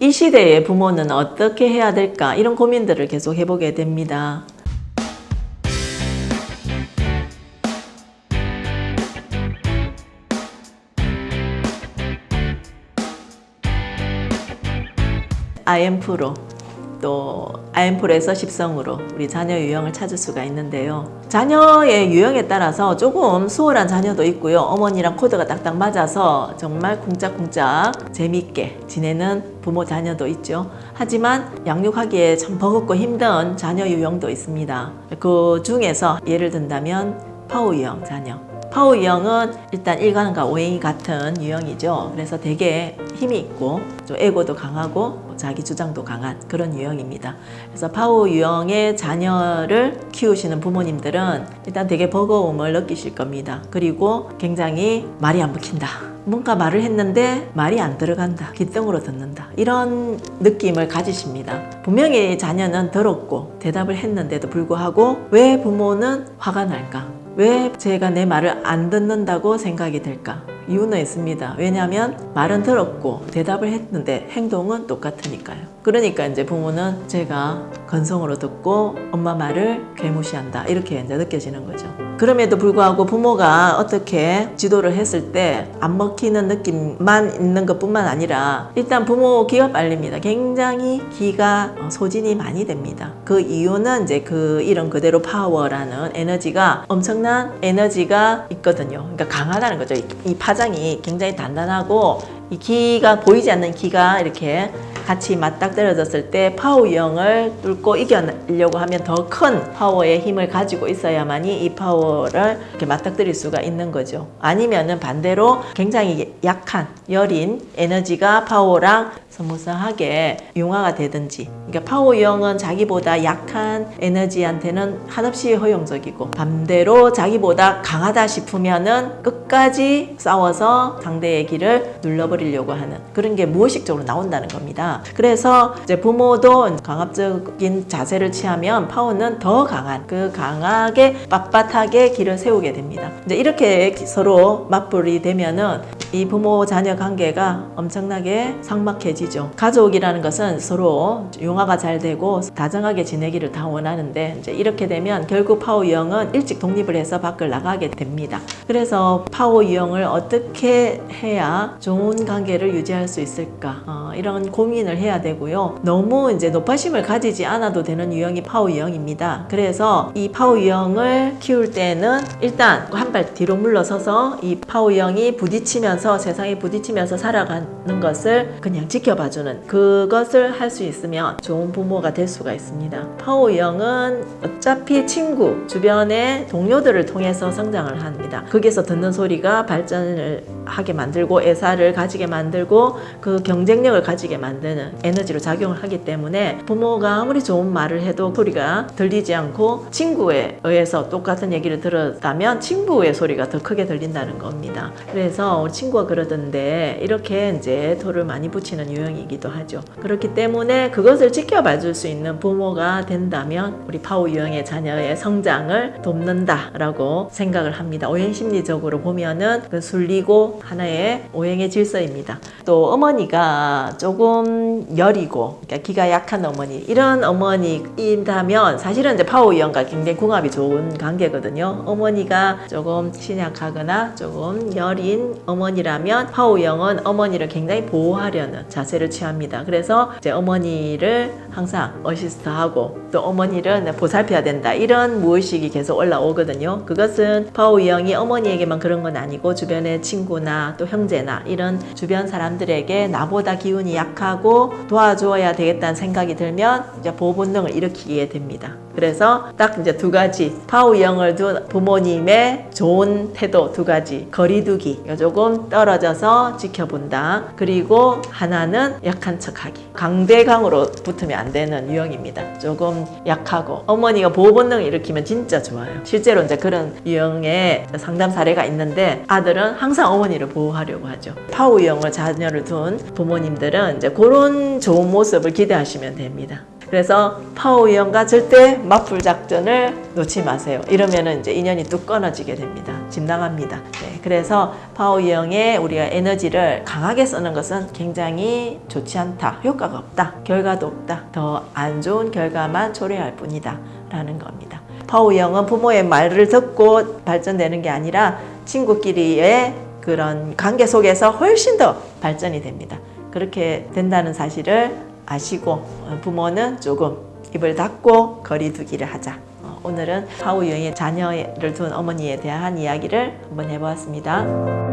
이 시대의 부모는 어떻게 해야 될까 이런 고민들을 계속 해보게 됩니다. IM프로 또 IM프로에서 십성으로 우리 자녀 유형을 찾을 수가 있는데요. 자녀의 유형에 따라서 조금 수월한 자녀도 있고요. 어머니랑 코드가 딱딱 맞아서 정말 쿵짝쿵짝 재밌게 지내는 부모 자녀도 있죠. 하지만 양육하기에 참 버겁고 힘든 자녀 유형도 있습니다. 그 중에서 예를 든다면 파우 유형 자녀. 파우 유형은 일단 일관과 오행이 같은 유형이죠. 그래서 되게 힘이 있고 좀 에고도 강하고 자기 주장도 강한 그런 유형입니다. 그래서 파우 유형의 자녀를 키우시는 부모님들은 일단 되게 버거움을 느끼실 겁니다. 그리고 굉장히 말이 안 먹힌다. 뭔가 말을 했는데 말이 안 들어간다. 귓등으로 듣는다. 이런 느낌을 가지십니다. 분명히 자녀는 들었고 대답을 했는데도 불구하고 왜 부모는 화가 날까? 왜 쟤가 내 말을 안 듣는다고 생각이 될까? 이유는 있습니다. 왜냐하면 말은 들었고 대답을 했는데 행동은 똑같으니까요. 그러니까 이제 부모는 쟤가 건성으로 듣고 엄마 말을 개무시한다. 이렇게 이제 느껴지는 거죠. 그럼에도 불구하고 부모가 어떻게 지도를 했을 때 안 먹히는 느낌만 있는 것 뿐만 아니라 일단 부모 기가 빨립니다. 굉장히 기가 어, 소진이 많이 됩니다. 그 이유는 이제 그 이런 그대로 파워라는 에너지가 엄청난 에너지가 있거든요. 그러니까 강하다는 거죠. 이- 이 파장이 굉장히 단단하고 이 기가 보이지 않는 기가 이렇게 같이 맞닥뜨려졌을 때 파워 유형을 뚫고 이겨내려고 하면 더 큰 파워의 힘을 가지고 있어야만이 이 파워를 이렇게 맞닥뜨릴 수가 있는 거죠. 아니면은 반대로 굉장히 약한 여린 에너지가 파워랑 스무스하게 융화가 되든지 그러니까 파워 유형은 자기보다 약한 에너지한테는 한없이 허용적이고 반대로 자기보다 강하다 싶으면은 끝까지 싸워서 상대의 기를 눌러버리려고 하는 그런 게 무의식적으로 나온다는 겁니다. 그래서 이제 부모도 강압적인 자세를 취하면 파워는 더 강한 그 강하게 빳빳하게 기를 세우게 됩니다. 이제 이렇게 서로 맞불이 되면은 이 부모 자녀 관계가 엄청나게 삭막해지죠. 가족이라는 것은 서로 융화가 잘 되고 다정하게 지내기를 다 원하는데 이제 이렇게 되면 결국 파워 유형은 일찍 독립을 해서 밖을 나가게 됩니다. 그래서 파워 유형을 어떻게 해야 좋은 관계를 유지할 수 있을까 어, 이런 고민을 해야 되고요. 너무 이제 노파심을 가지지 않아도 되는 유형이 파워 유형입니다. 그래서 이 파워 유형을 키울 때는 일단 한 발 뒤로 물러서서 이 파워 유형이 부딪히면서 세상에 부딪히면서 살아가는 것을 그냥 지켜봐주는 그것을 할 수 있으면 좋은 부모가 될 수가 있습니다. 파워 유형은 어차피 친구 주변의 동료들을 통해서 성장을 합니다. 거기서 듣는 소리가 발전을 하게 만들고 애사를 가지게 만들고 그 경쟁력을 가지게 만드는 에너지로 작용을 하기 때문에 부모가 아무리 좋은 말을 해도 소리가 들리지 않고 친구에 의해서 똑같은 얘기를 들었다면 친구의 소리가 더 크게 들린다는 겁니다. 그래서 우리 친구가 그러던데 이렇게 이제 토를 많이 붙이는 유형이기도 하죠. 그렇기 때문에 그것을 지켜봐 줄 수 있는 부모가 된다면 우리 파워 유형의 자녀의 성장을 돕는다라고 생각을 합니다. 오행 심리적으로 보면은 그 순리고 하나의 오행의 질서입니다. 또 어머니가 조금 여리고 그러니까 기가 약한 어머니 이런 어머니인다면 사실은 이제 파워 유형과 굉장히 궁합이 좋은 관계거든요. 어머니가 조금 신약하거나 조금 여린 어머니라면 파워 유형은 어머니를 굉장히 보호하려는 자세를 취합니다. 그래서 이제 어머니를 항상 어시스트하고 또 어머니를 보살펴야 된다 이런 무의식이 계속 올라오거든요. 그것은 파워 유형이 어머니에게만 그런 건 아니고 주변의 친구나 또 형제나 이런 주변 사람들에게 나보다 기운이 약하고 도와줘야 되겠다는 생각이 들면 이제 보호 본능을 일으키게 됩니다. 그래서 딱 이제 두 가지 파워 유형을 둔 부모님의 좋은 태도 두 가지 거리두기 조금 떨어져서 지켜본다. 그리고 하나는 약한 척하기 강대강으로 붙으면 안 되는 유형입니다. 조금 약하고 어머니가 보호 본능을 일으키면 진짜 좋아요. 실제로 이제 그런 유형의 상담 사례가 있는데 아들은 항상 어머니를 보호하려고 하죠. 파워 유형을 자녀를 둔 부모님들은 이제 그런 좋은 모습을 기대하시면 됩니다. 그래서 파워 유형과 절대 맞불 작전을 놓지 마세요. 이러면은 이제 인연이 뚝 끊어지게 됩니다. 집 나갑니다. 네, 그래서 파워 유형의 우리가 에너지를 강하게 쓰는 것은 굉장히 좋지 않다. 효과가 없다. 결과도 없다. 더 안 좋은 결과만 초래할 뿐이다. 라는 겁니다. 파워 유형은 부모의 말을 듣고 발전되는 게 아니라 친구끼리의 그런 관계 속에서 훨씬 더 발전이 됩니다. 그렇게 된다는 사실을 아시고 어, 부모는 조금 입을 닫고 거리 두기를 하자. 어, 오늘은 파우 유형의 자녀를 둔 어머니에 대한 이야기를 한번 해보았습니다.